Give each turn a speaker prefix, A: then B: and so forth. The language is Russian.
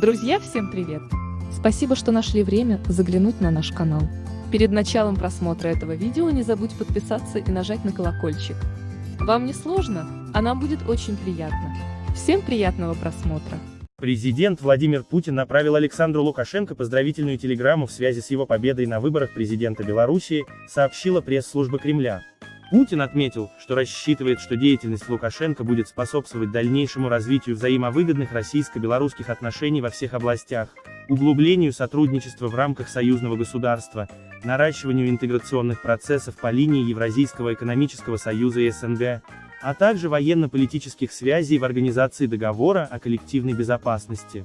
A: Друзья, всем привет! Спасибо, что нашли время заглянуть на наш канал. Перед началом просмотра этого видео не забудь подписаться и нажать на колокольчик. Вам не сложно, а нам будет очень приятно. Всем приятного просмотра!
B: Президент Владимир Путин направил Александру Лукашенко поздравительную телеграмму в связи с его победой на выборах президента Белоруссии, сообщила пресс-служба Кремля. Путин отметил, что рассчитывает, что деятельность Лукашенко будет способствовать дальнейшему развитию взаимовыгодных российско-белорусских отношений во всех областях, углублению сотрудничества в рамках союзного государства, наращиванию интеграционных процессов по линии Евразийского экономического союза и СНГ, а также военно-политических связей в Организации договора о коллективной безопасности.